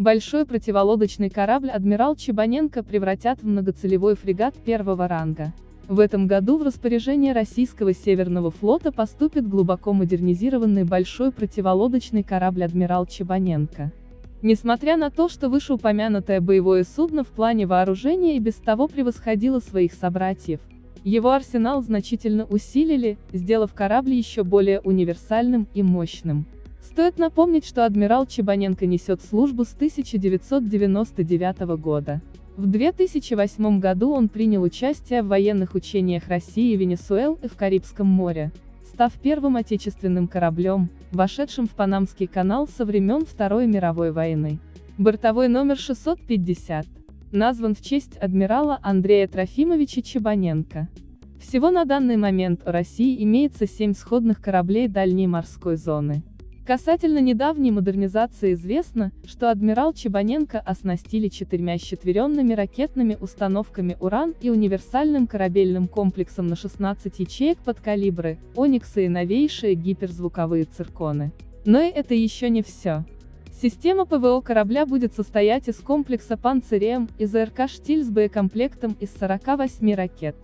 Большой противолодочный корабль «Адмирал Чебаненко» превратят в многоцелевой фрегат первого ранга. В этом году в распоряжение российского Северного флота поступит глубоко модернизированный большой противолодочный корабль «Адмирал Чебаненко». Несмотря на то, что вышеупомянутое боевое судно в плане вооружения и без того превосходило своих собратьев, его арсенал значительно усилили, сделав корабль еще более универсальным и мощным. Стоит напомнить, что адмирал Чебаненко несет службу с 1999 года. В 2008 году он принял участие в военных учениях России и Венесуэлы в Карибском море, став первым отечественным кораблем, вошедшим в Панамский канал со времен Второй мировой войны. Бортовой номер 650 назван в честь адмирала Андрея Трофимовича Чебаненко. Всего на данный момент у России имеется семь сходных кораблей дальней морской зоны. Касательно недавней модернизации известно, что адмирал Чебаненко оснастили четырьмя щетверенными ракетными установками «Уран» и универсальным корабельным комплексом на 16 ячеек под калибры, «Ониксы» и новейшие гиперзвуковые цирконы. Но и это еще не все. Система ПВО корабля будет состоять из комплекса «Панцирем» и ЗРК «Штиль» с боекомплектом из 48 ракет.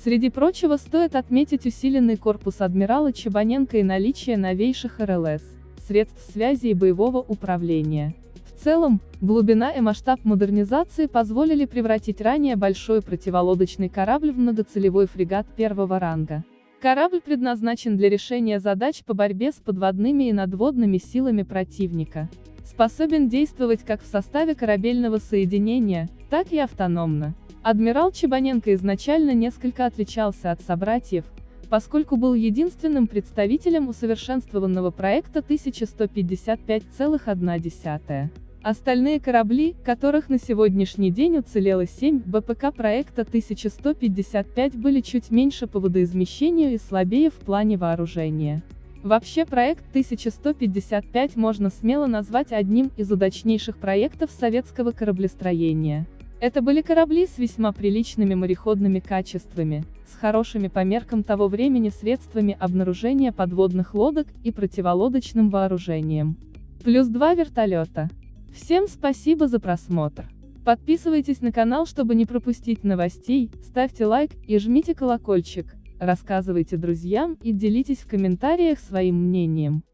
Среди прочего стоит отметить усиленный корпус адмирала Чебаненко и наличие новейших РЛС средств связи и боевого управления. В целом, глубина и масштаб модернизации позволили превратить ранее большой противолодочный корабль в многоцелевой фрегат первого ранга. Корабль предназначен для решения задач по борьбе с подводными и надводными силами противника. Способен действовать как в составе корабельного соединения, так и автономно. Адмирал Чебаненко изначально несколько отличался от собратьев, поскольку был единственным представителем усовершенствованного проекта 1155,1. Остальные корабли, которых на сегодняшний день уцелело 7, БПК проекта 1155 были чуть меньше по водоизмещению и слабее в плане вооружения. Вообще проект 1155 можно смело назвать одним из удачнейших проектов советского кораблестроения. Это были корабли с весьма приличными мореходными качествами, с хорошими по меркам того времени средствами обнаружения подводных лодок и противолодочным вооружением. Плюс два вертолета. Всем спасибо за просмотр. Подписывайтесь на канал, чтобы не пропустить новостей, ставьте лайк и жмите колокольчик, рассказывайте друзьям и делитесь в комментариях своим мнением.